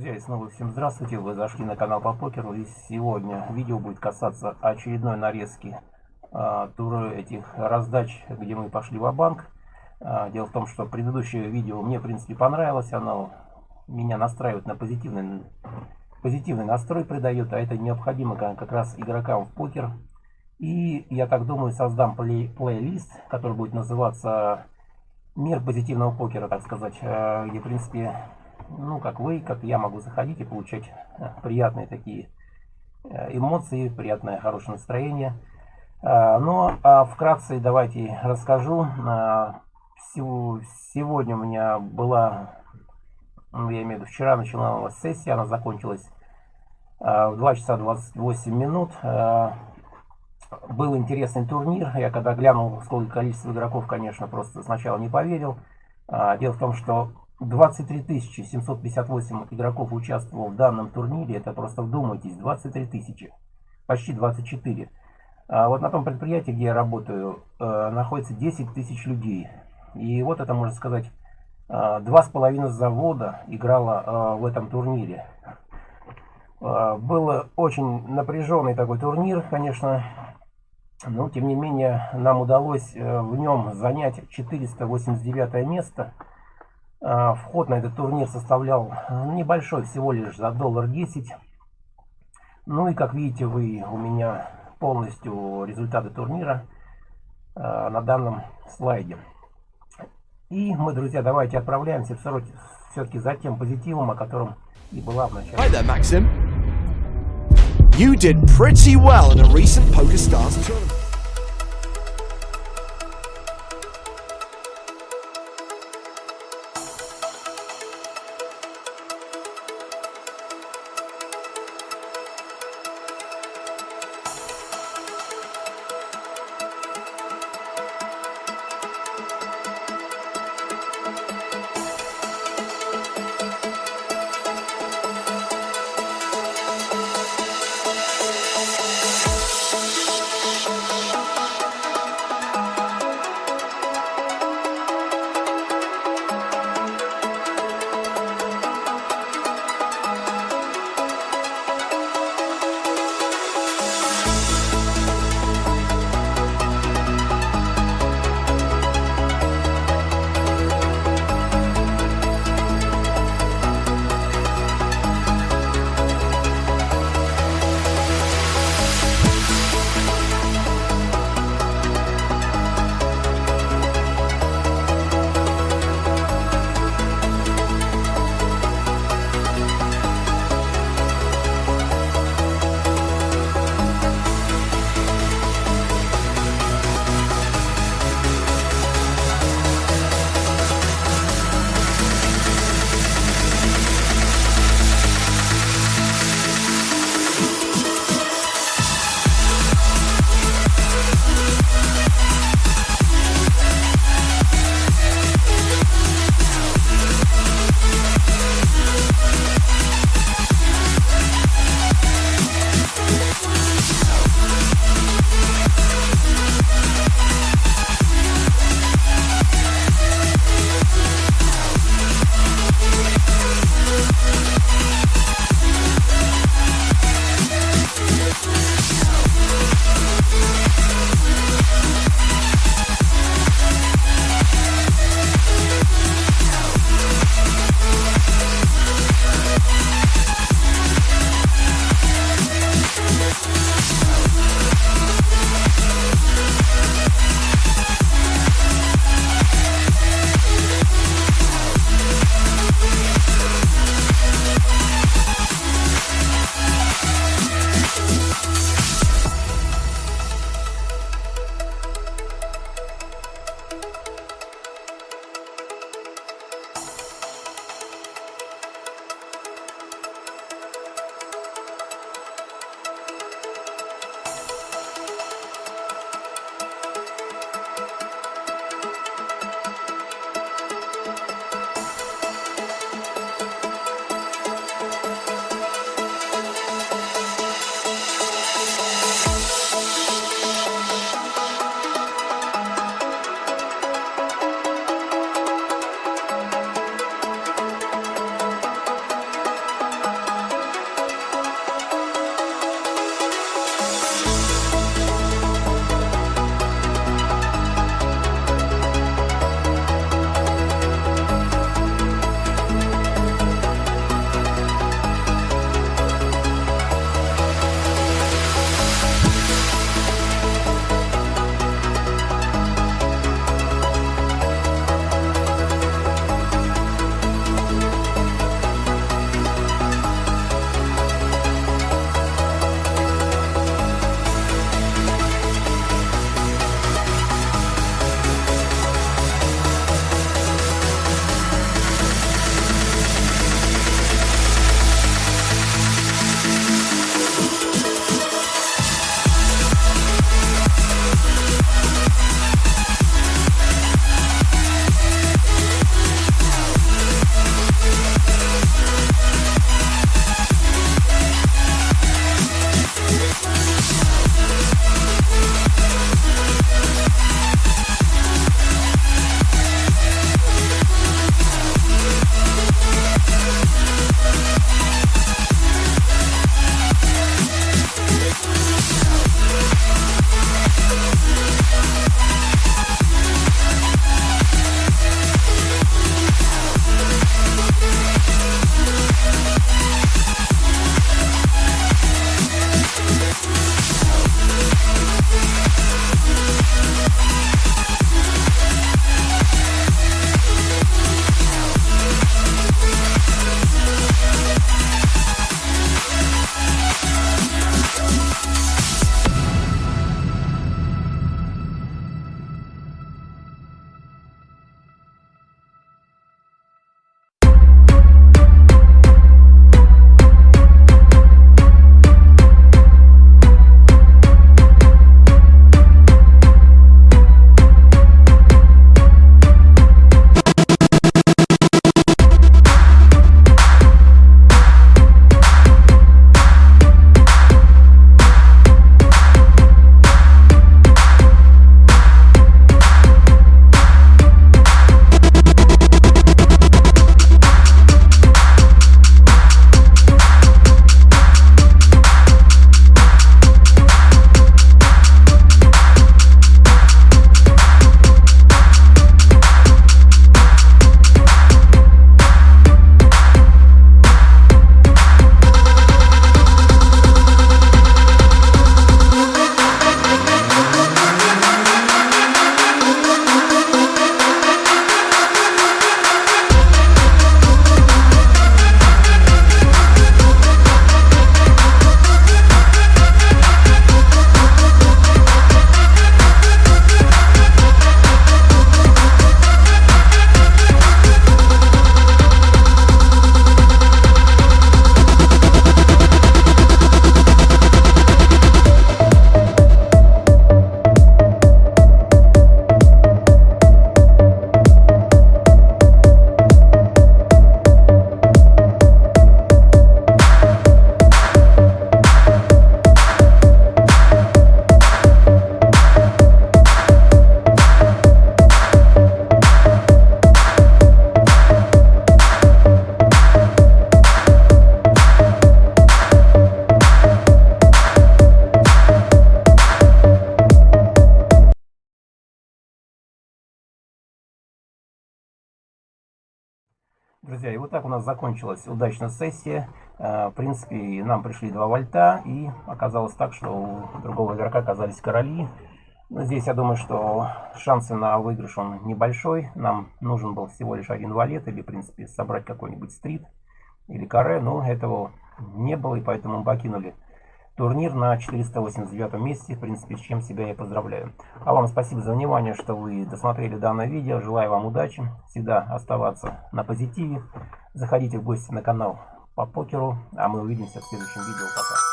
Друзья, и снова всем здравствуйте. Вы зашли на канал по покеру. И сегодня видео будет касаться очередной нарезки а, тура этих раздач, где мы пошли в банк а, Дело в том, что предыдущее видео мне, в принципе, понравилось. Оно меня настраивает на позитивный, позитивный настрой придает, а это необходимо как раз игрокам в покер. И я так думаю, создам плей плейлист, который будет называться «Мир позитивного покера», так сказать, а, где, в принципе, ну, как вы, как я могу заходить и получать э, приятные такие э, эмоции, приятное хорошее настроение. Э, но а вкратце давайте расскажу. Сегодня у меня была, ну, я имею в виду, вчера началась сессия, она закончилась в 2 часа 28 минут. Был интересный турнир. Я когда глянул, сколько количество игроков, конечно, просто сначала не поверил. Дело в том, что 23 758 игроков участвовало в данном турнире. Это просто вдумайтесь, 23 тысячи. Почти 24. А вот на том предприятии, где я работаю, э, находится 10 тысяч людей. И вот это, можно сказать, э, два с половиной завода играло э, в этом турнире. Был очень напряженный такой турнир, конечно. Но, тем не менее, нам удалось в нем занять 489 место. А, вход на этот турнир составлял небольшой, всего лишь за доллар 10. Ну и как видите вы у меня полностью результаты турнира а, на данном слайде. И мы, друзья, давайте отправляемся все-таки за тем позитивом, о котором и была в начале. Hi there, Maxim. You did pretty well in a recent PokerStars tournament. Друзья, и вот так у нас закончилась удачная сессия. Э, в принципе, нам пришли два вольта, и оказалось так, что у другого игрока оказались короли. Но здесь я думаю, что шансы на выигрыш он небольшой. Нам нужен был всего лишь один валет, или, в принципе, собрать какой-нибудь стрит или каре, но этого не было, и поэтому мы покинули турнир на 489 месте, в принципе, с чем себя я поздравляю. А вам спасибо за внимание, что вы досмотрели данное видео. Желаю вам удачи, всегда оставаться на позитиве. Заходите в гости на канал по покеру, а мы увидимся в следующем видео. Пока.